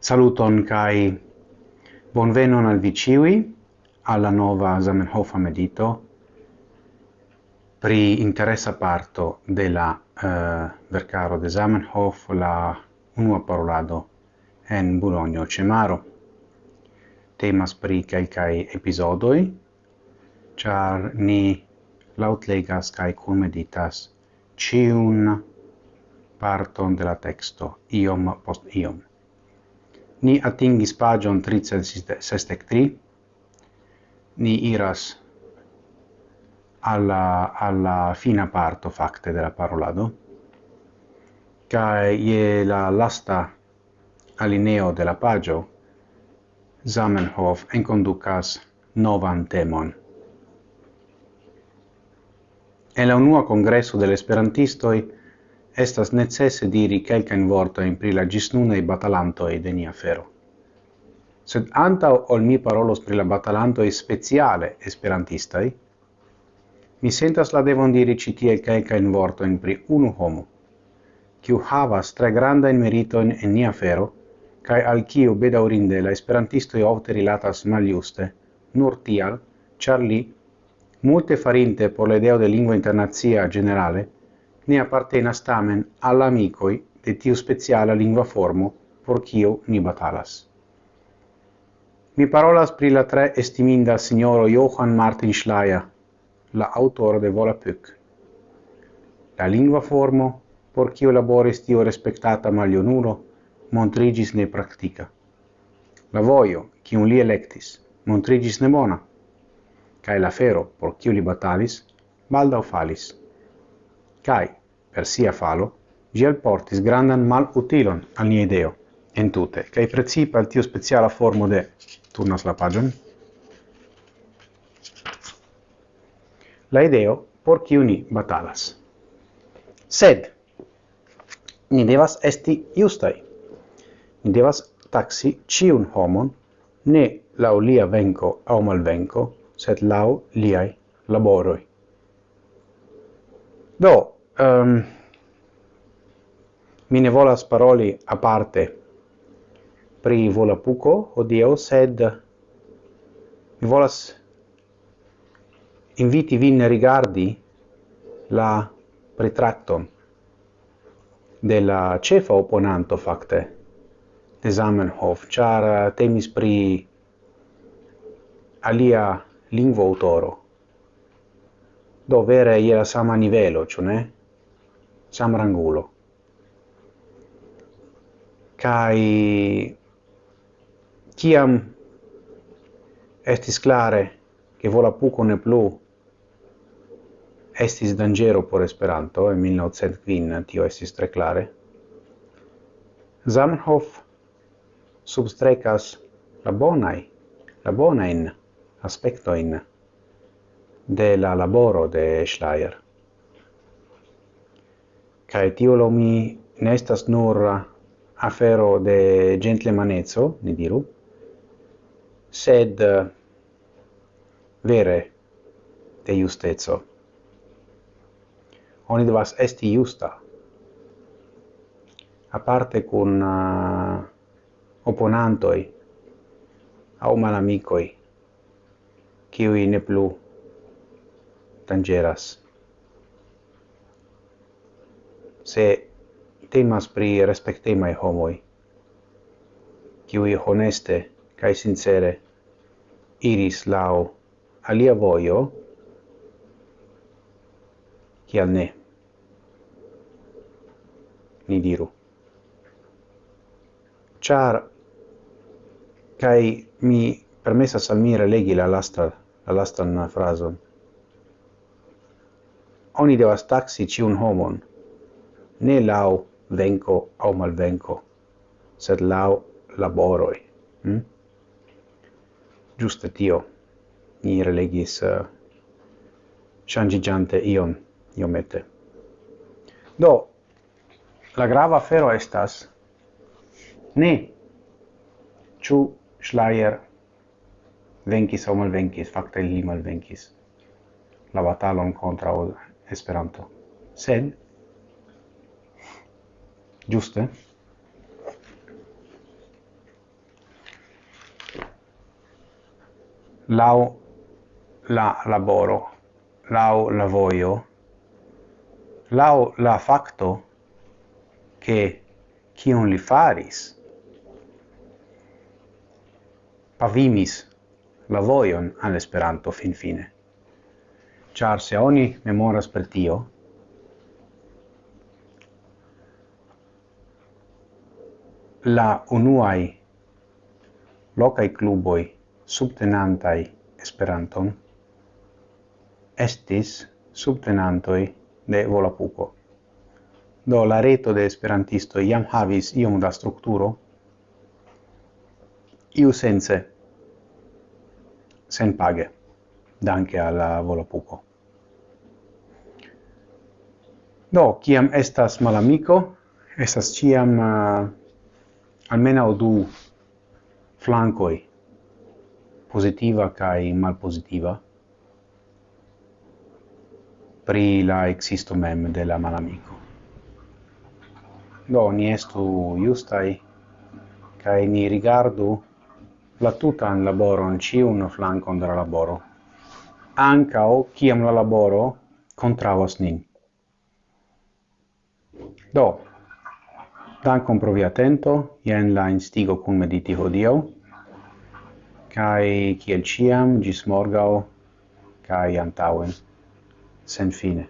Saluton kai bonvenon al vi ciui alla nova Zamenhof medito pri interessa parto della uh, eh, vercaro de Zamenhof la unua parolado en Bologno Cemaro. Temas pri kai episodoi, char ni lautlegas kai cum meditas ciun parton de la texto, iom post iom ni atingis pagion 363, ni iras alla, alla fina parto facte della parolado, cae je la lasta alineo della pagio, Zamenhof enconducas novan temon. En la unua congresso dell'esperantistoi estas necesse diri vorto in pri la gisnunei batalantoi de nia fero. Sed anta ol mi parolos pri la batalanto e speciale esperantistai, mi sentas la devon diri citie quelcan vorto in pri unu homo, kiu havas tre grandain meritoin en nia fero, cae al kiu bedaurinde la esperantistoi ofte rilatas maliuste, nur tial, char li, multe farinte por l'ideo de lingua internazia generale, ne appartenas tamen alla amicoi de tiu speciala lingua formo por kio ni batalas. Mi parolas pri la tre estiminda signoro Johann Martin Schleyer, la autore de Volapük. La lingua formo por kio laboris tiu respectata malionulo montrigis ne practica. La voio, kiun li electis, montrigis ne bona, cae la fero, por kiu li batalis, baldau falis. Cae, per sia falo, gi alportis grandan mal utilon al nia ideo, entute, cae precipe al tio speciala formo de... Turnas la pagion. La ideo por kiu ni batalas. Sed, ni devas esti justai. Ni devas taxi ciun homon, ne lau lia venco au malvenco, sed lau liai laboroi. Do, um, mi ne volas paroli a parte pri volapuco odieu, sed mi volas inviti vin rigardi la pretratton de la cefa oponanto facte de Zamenhof, char eh, temis pri alia lingvo autoro. Do vere iera sama nivelo, ciò ne? Samrangulo. Kai kiam estis clare che Volapuco ne plu estis dangero por Esperanto, en 1905 tio estis tre clare, Zamenhof substrecas la bonai, la bonain aspectoin de la laboro de Schleier cae tio lo mi nestas estas nur afero de gentlemanezzo, ne diru, sed vere de justezzo. Oni devas esti justa, aparte cun uh, oponantoi au malamicoi, kiui ne plu tangeras se temas pri respectemai homoi, kiui honeste cae sincere iris lau alia voio, kial ne. Ni diru. Char, cae mi permessas al mi relegi la lasta, la lastan frason, oni devas taxi ciun homon, ne lau venco au malvenco, sed lau laboroi. Mm? Giuste tio, ni relegis uh, changigiante ion, iomete. Do, la grava fero estas ne ciu Schleier venkis o malvenkis, facta li malvenkis, la batalon contra Esperanto, sed giuste? Lau la laboro, lau la voio, lau la facto che cion li faris pavimis la voion all'esperanto fin fine. Char se oni memoras per tio, la unuai locai cluboi subtenantai Esperanton estis subtenantoi de Volapuko. Do la reto de esperantisto iam havis iom da strukturo, iu sense, sen page, danke alla Volapuco. Do, ciam estas malamico, estas ciam... Uh, almeno du flancoi positiva kai positiva pri la existo mem de la malamico. Do ni estu justai kai ni rigardu la tutan laboron ciun flancon de la laboro. o ciam la laboro contravas nin. Do, Dankon pro via atento, jen la instigo kun mediti hodio, cae kiel ciam, gis morgao, cae antauen, sen fine.